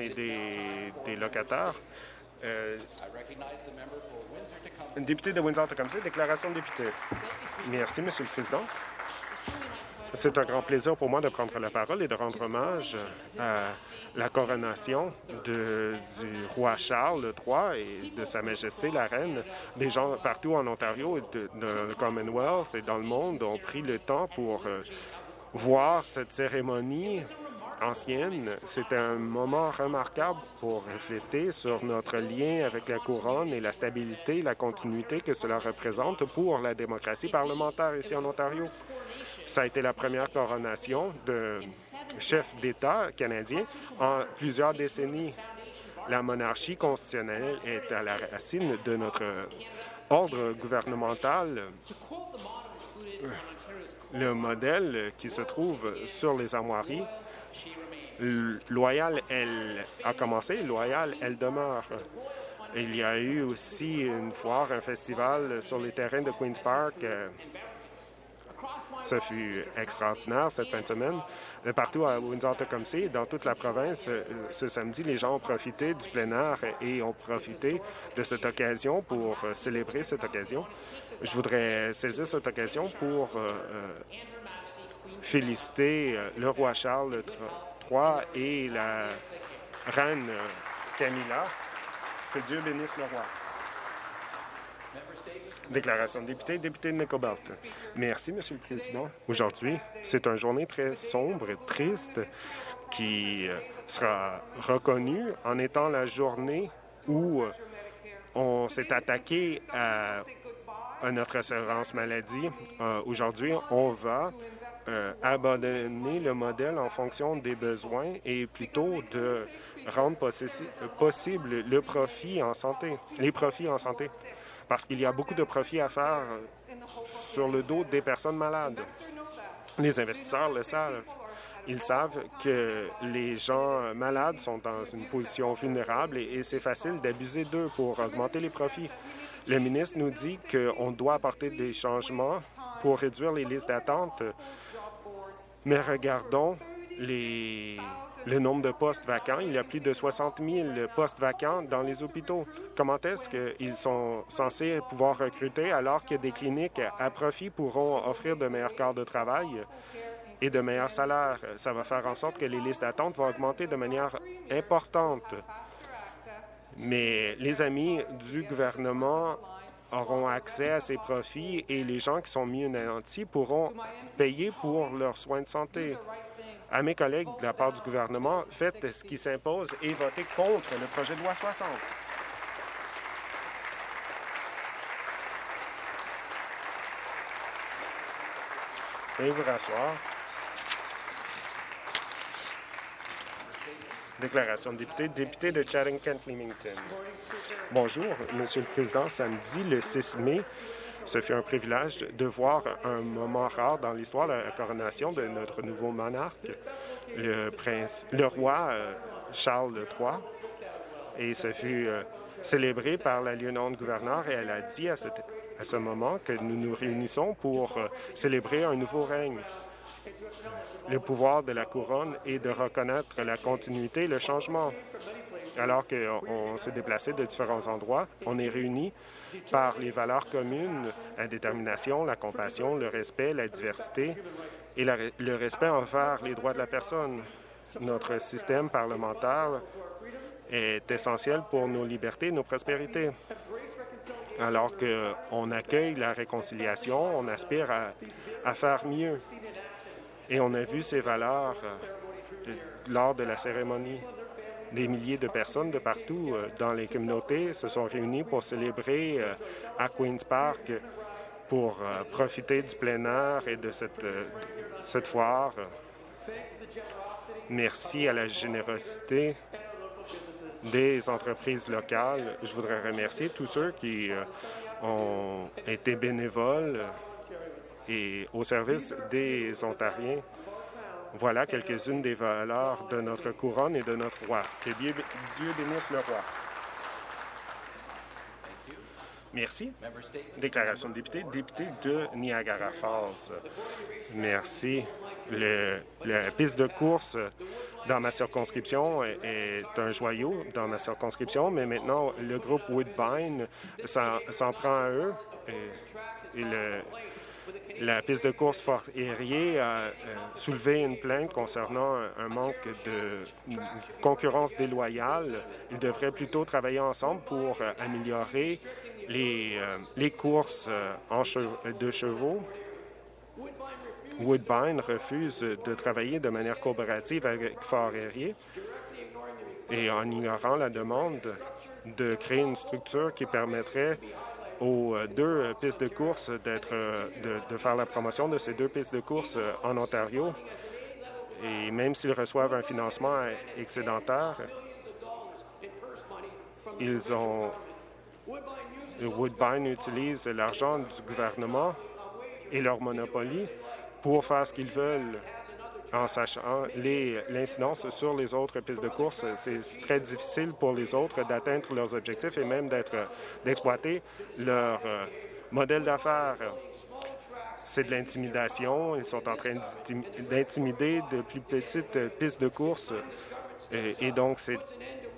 et des, locataires. Euh, député de Windsor-Tecumseh, déclaration de député. Merci, Monsieur le Président. C'est un grand plaisir pour moi de prendre la parole et de rendre hommage à la coronation du roi Charles III et de Sa Majesté la Reine. Des gens partout en Ontario et dans le Commonwealth et dans le monde ont pris le temps pour euh, voir cette cérémonie ancienne. C'est un moment remarquable pour refléter sur notre lien avec la couronne et la stabilité, la continuité que cela représente pour la démocratie parlementaire ici en Ontario. Ça a été la première coronation de chef d'État canadien en plusieurs décennies. La monarchie constitutionnelle est à la racine de notre ordre gouvernemental. Le modèle qui se trouve sur les armoiries loyale, elle a commencé, loyale, elle demeure. Il y a eu aussi une foire, un festival sur les terrains de Queen's Park. Ce fut extraordinaire cette fin de semaine. Partout à Windsor-Tecumseh, dans toute la province, ce samedi, les gens ont profité du plein air et ont profité de cette occasion pour célébrer cette occasion. Je voudrais saisir cette occasion pour euh, féliciter euh, le roi Charles et la reine Camilla. Que Dieu bénisse le roi. Déclaration de député, député de Nicobelt. Merci, Monsieur le Président. Aujourd'hui, c'est une journée très sombre et triste qui euh, sera reconnue en étant la journée où euh, on s'est attaqué à, notre assurance maladie. Euh, aujourd'hui, on va euh, abandonner le modèle en fonction des besoins et plutôt de rendre possible le profit en santé, les profits en santé, parce qu'il y a beaucoup de profits à faire sur le dos des personnes malades. Les investisseurs le savent. Ils savent que les gens malades sont dans une position vulnérable et, c'est facile d'abuser d'eux pour augmenter les profits. Le ministre nous dit qu'on doit apporter des changements pour réduire les listes d'attente mais regardons les, le nombre de postes vacants. Il y a plus de 60 000 postes vacants dans les hôpitaux. Comment est-ce qu'ils sont censés pouvoir recruter alors que des cliniques à profit pourront offrir de meilleurs corps de travail et de meilleurs salaires? Ça va faire en sorte que les listes d'attente vont augmenter de manière importante. Mais les amis du gouvernement auront accès à ces profits et les gens qui sont mieux nantis pourront payer pour leurs soins de santé. À mes collègues de la part du gouvernement, faites ce qui s'impose et votez contre le projet de loi 60. Et vous rasseoir. Déclaration de député, député de Chatham-Kent-Leamington. Bonjour, Monsieur le Président. Samedi, le 6 mai, ce fut un privilège de voir un moment rare dans l'histoire, la coronation de notre nouveau monarque, le, roi euh, Charles III. Et ce fut euh, célébré par la lieutenant-gouverneur et elle a dit à, à, ce moment que nous nous réunissons pour euh, célébrer un nouveau règne le pouvoir de la couronne est de reconnaître la continuité et le changement. Alors qu'on s'est déplacé de différents endroits, on est réunis par les valeurs communes, la détermination, la compassion, le respect, la diversité et le respect envers les droits de la personne. Notre système parlementaire est essentiel pour nos libertés et nos prospérités. Alors qu'on accueille la réconciliation, on aspire à, à faire mieux. Et on a vu ces valeurs euh, lors de la cérémonie. Des milliers de personnes de partout euh, dans les communautés se sont réunies pour célébrer euh, à Queen's Park pour profiter du plein air et de cette, cette foire. Merci à la générosité des entreprises locales. Je voudrais remercier tous ceux qui ont été bénévoles et au service des Ontariens. Voilà quelques-unes des valeurs de notre couronne et de notre roi. Que Dieu bénisse le roi. Merci. Déclaration de député, député de Niagara Falls. Merci. Le, la piste de course dans ma circonscription est un joyau dans ma circonscription, mais maintenant, le groupe Woodbine s'en prend à eux. Et, la piste de course Fort Erie a euh, soulevé une plainte concernant un manque de concurrence déloyale. Ils devraient plutôt travailler ensemble pour euh, améliorer les, euh, courses en de chevaux. Woodbine refuse de travailler de manière coopérative avec Fort Erie et en ignorant la demande de créer une structure qui permettrait aux euh, deux euh, pistes de course d'être, euh, de, faire la promotion de ces deux pistes de course en Ontario. Et même s'ils reçoivent un financement excédentaire, ils ont... Woodbine utilise l'argent du gouvernement et leur monopolie pour faire ce qu'ils veulent en sachant l'incidence sur les autres pistes de course. C'est très difficile pour les autres d'atteindre leurs objectifs et même d'exploiter leur euh, modèle d'affaires. C'est de l'intimidation. Ils sont en train d'intimider de plus petites pistes de course. Et, donc,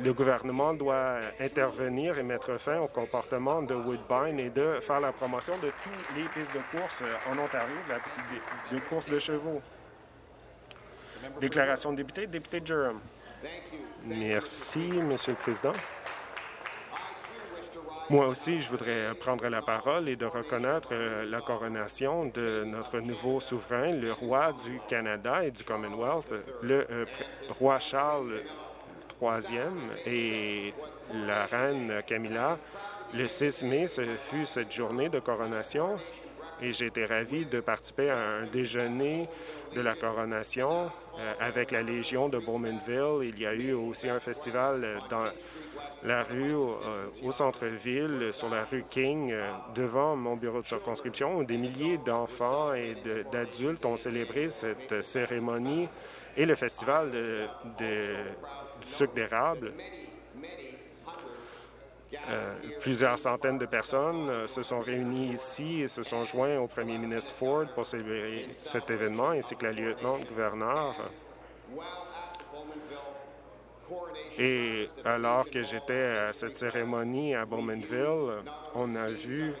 le gouvernement doit intervenir et mettre fin au comportement de Woodbine et de faire la promotion de toutes les pistes de course en Ontario, de, de courses de chevaux. Déclaration de député, député Durham. Merci, Monsieur le Président. Moi aussi, je voudrais prendre la parole et de reconnaître euh, la coronation de notre nouveau souverain, le roi du Canada et du Commonwealth, le euh, roi Charles III et la reine Camilla. Le 6 mai, ce fut cette journée de coronation et j'ai été ravi de participer à un déjeuner de la coronation euh, avec la Légion de Bowmanville. Il y a eu aussi un festival euh, dans la rue euh, au centre-ville, sur la rue King, devant mon bureau de circonscription, où des milliers d'enfants et d'adultes ont célébré cette cérémonie et le festival du sucre d'érable. Euh, plusieurs centaines de personnes euh, se sont réunies ici et se sont joints au premier ministre Ford pour célébrer cet événement, ainsi que la lieutenant-gouverneur. Et alors que j'étais à cette cérémonie à Bowmanville, on a vu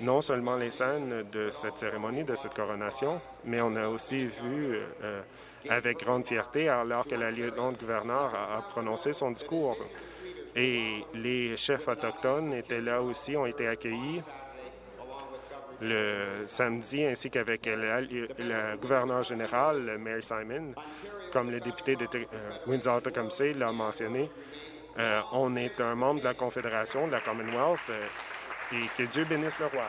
non seulement les scènes de cette cérémonie, de cette coronation, mais on a aussi vu euh, avec grande fierté alors que la lieutenant-gouverneur a prononcé son discours. Et les chefs autochtones étaient là aussi, ont été accueillis le samedi, ainsi qu'avec le, gouverneur général, Mary Simon, comme le député de euh, Windsor-Tecumseh l'a mentionné. Euh, on est un membre de la Confédération, de la Commonwealth, euh, et que Dieu bénisse le roi.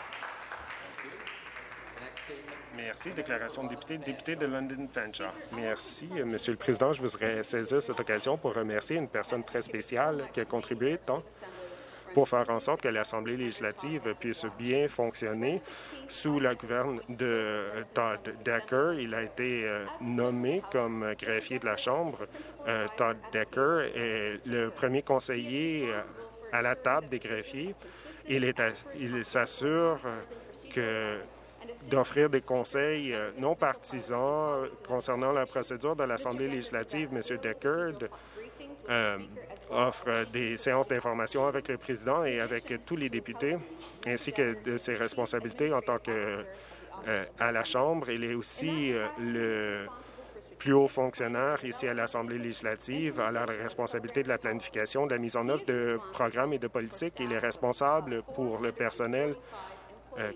Merci. Déclaration de député, député de London Fanshawe. Merci, Monsieur le Président. Je voudrais saisir cette occasion pour remercier une personne très spéciale qui a contribué tant pour faire en sorte que l'Assemblée législative puisse bien fonctionner sous la gouverne de Todd Decker. Il a été euh, nommé comme greffier de la Chambre. Euh, Todd Decker est le premier conseiller euh, à la table des greffiers. Il s'assure que d'offrir des conseils euh, non partisans concernant la procédure de l'Assemblée législative. M. Deckard euh, offre des séances d'information avec le président et avec tous les députés, ainsi que de ses responsabilités en tant que euh, à la Chambre. Il est aussi le plus haut fonctionnaire ici à l'Assemblée législative, a la responsabilité de la planification, de la mise en œuvre de programmes et de politiques. Il est responsable pour le personnel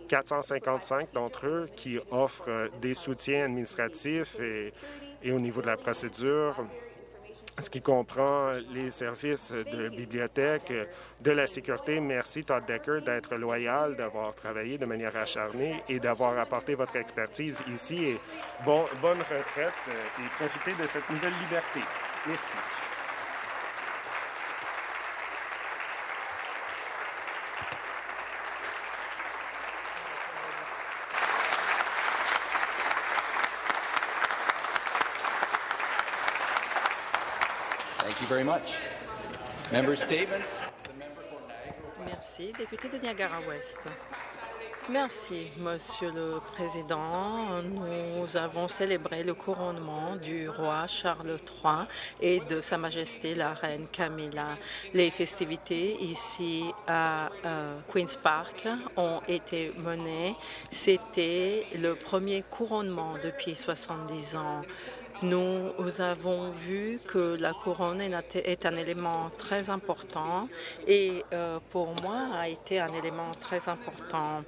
455 euh, d'entre eux qui offrent euh, des soutiens administratifs et, au niveau de la procédure, ce qui comprend les services de bibliothèque, de la sécurité. Merci, Todd Decker, d'être loyal, d'avoir travaillé de manière acharnée et d'avoir apporté votre expertise ici. Bonne retraite euh, et profitez de cette nouvelle liberté. Merci. Very much. Member statements. Merci. Député de Niagara-Ouest. Merci, Monsieur le Président. Nous avons célébré le couronnement du roi Charles III et de Sa Majesté la Reine Camilla. Les festivités ici à euh, Queen's Park ont été menées. C'était le premier couronnement depuis 70 ans. Nous avons vu que la couronne est un élément très important et euh, pour moi a été un élément très important.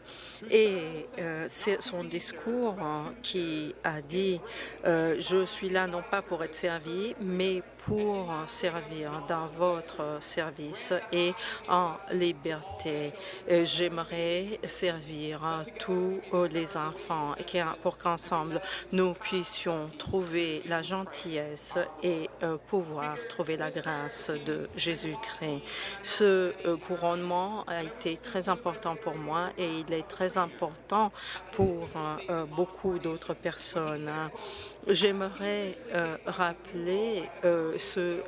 Et euh, c'est son discours qui a dit euh, Je suis là non pas pour être servi, mais pour servir dans votre service et en liberté. J'aimerais servir tous les enfants et pour qu'ensemble nous puissions trouver la gentillesse et euh, pouvoir trouver la grâce de Jésus-Christ. Ce euh, couronnement a été très important pour moi et il est très important pour euh, beaucoup d'autres personnes. J'aimerais rappeler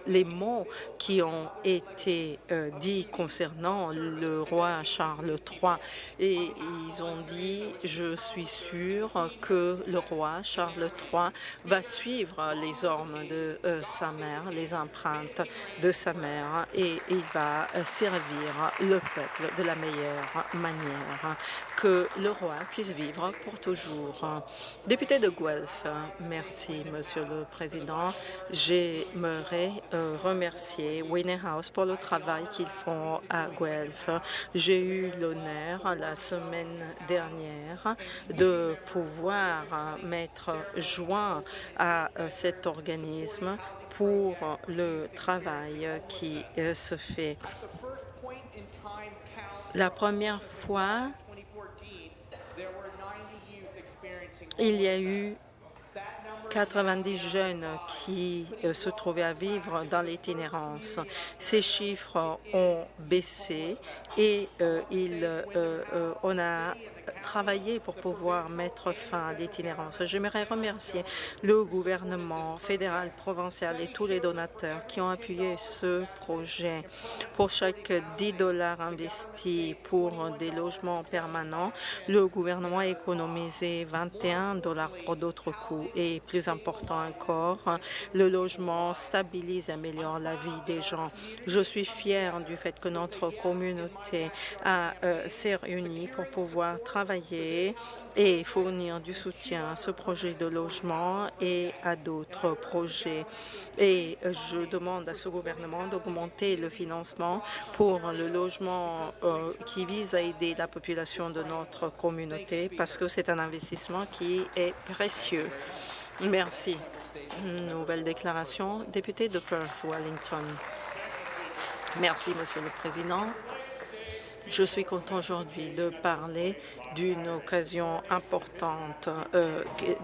les mots qui ont été dits concernant le roi Charles III et ils ont dit « Je suis sûr que le roi Charles III va suivre les ormes de euh, sa mère, les empreintes de sa mère, et il va euh, servir le peuple de la meilleure manière, que le roi puisse vivre pour toujours. Député de Guelph, merci, Monsieur le Président. J'aimerais euh, remercier House pour le travail qu'ils font à Guelph. J'ai eu l'honneur la semaine dernière de pouvoir mettre joint à cet organisme pour le travail qui euh, se fait. La première fois, il y a eu 90 jeunes qui euh, se trouvaient à vivre dans l'itinérance. Ces chiffres ont baissé et euh, il, on a travailler pour pouvoir mettre fin à l'itinérance. J'aimerais remercier le gouvernement fédéral, provincial et tous les donateurs qui ont appuyé ce projet. Pour chaque 10 dollars investis pour des logements permanents, le gouvernement a économisé 21 dollars pour d'autres coûts. Et plus important encore, le logement stabilise et améliore la vie des gens. Je suis fière du fait que notre communauté euh, s'est réunie pour pouvoir travailler et fournir du soutien à ce projet de logement et à d'autres projets. Et je demande à ce gouvernement d'augmenter le financement pour le logement euh, qui vise à aider la population de notre communauté parce que c'est un investissement qui est précieux. Merci. Nouvelle déclaration. Député de Perth, Wellington. Merci, Monsieur le Président. Je suis content aujourd'hui de parler d'une occasion importante euh,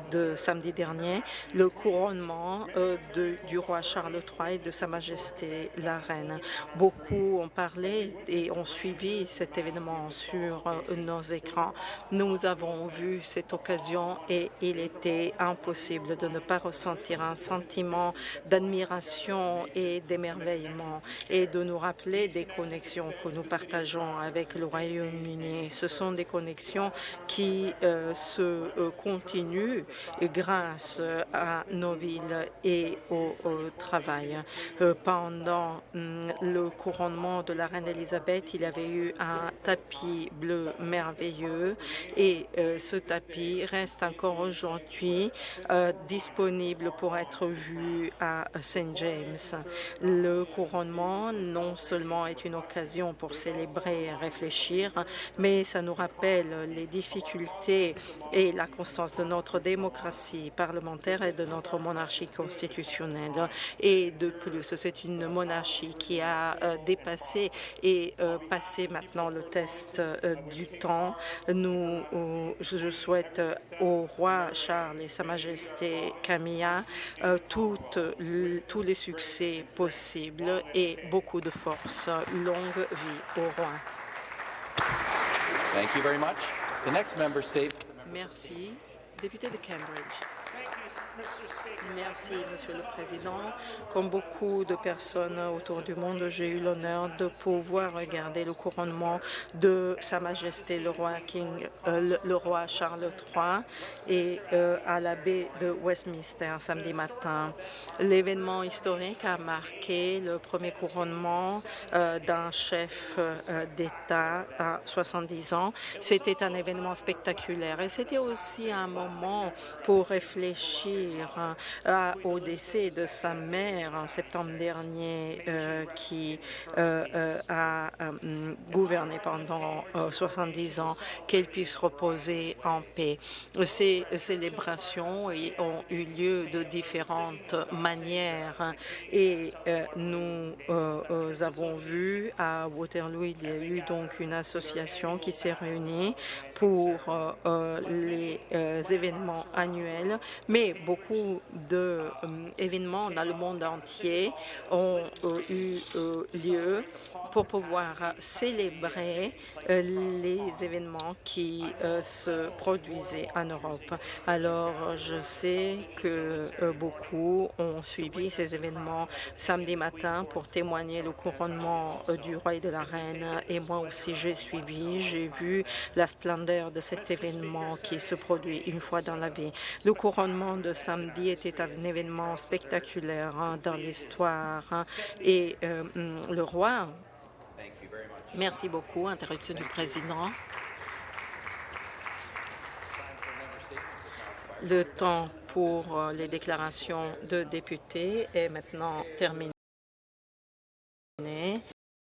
de samedi dernier, le couronnement euh, du roi Charles III et de Sa Majesté la Reine. Beaucoup ont parlé et ont suivi cet événement sur euh, nos écrans. Nous avons vu cette occasion et il était impossible de ne pas ressentir un sentiment d'admiration et d'émerveillement et de nous rappeler des connexions que nous partageons avec le Royaume-Uni. Ce sont des connexions qui euh, se euh, continuent grâce à nos villes et au, travail. Euh, pendant hum, le couronnement de la reine Elisabeth, il y avait eu un tapis bleu merveilleux et ce tapis reste encore aujourd'hui disponible pour être vu à St. James. Le couronnement non seulement est une occasion pour célébrer réfléchir, mais ça nous rappelle les difficultés et la constance de notre démocratie parlementaire et de notre monarchie constitutionnelle. Et de plus, c'est une monarchie qui a euh, dépassé et euh, passé maintenant le test euh, du temps. Nous, je souhaite au roi Charles et Sa Majesté Camilla toutes, tous les succès possibles et beaucoup de force. Longue vie au roi. Thank you very much. The next member state. Merci. Député de Cambridge. Merci, Monsieur le Président. Comme beaucoup de personnes autour du monde, j'ai eu l'honneur de pouvoir regarder le couronnement de Sa Majesté le roi King, euh, le, roi Charles III et euh, à la de Westminster samedi matin. L'événement historique a marqué le premier couronnement euh, d'un chef d'État à 70 ans. C'était un événement spectaculaire et c'était aussi un moment pour réfléchir euh, au décès de sa mère en septembre dernier euh, qui euh, a gouverné pendant 70 ans, qu'elle puisse reposer en paix. Ces célébrations ont eu lieu de différentes manières et nous avons vu à Waterloo, il y a eu donc une association qui s'est réunie pour les événements annuels, mais beaucoup d'événements euh, dans le monde entier ont euh, eu euh, lieu pour pouvoir célébrer les événements qui se produisaient en Europe. Alors, je sais que beaucoup ont suivi ces événements samedi matin pour témoigner le couronnement du roi et de la reine. Et moi aussi, j'ai suivi, j'ai vu la splendeur de cet événement qui se produit une fois dans la vie couronnement de samedi était un événement spectaculaire hein, dans l'histoire hein. et euh, hum, le roi... Merci beaucoup. Interruption du président. Le temps pour euh, les déclarations de députés est maintenant terminé.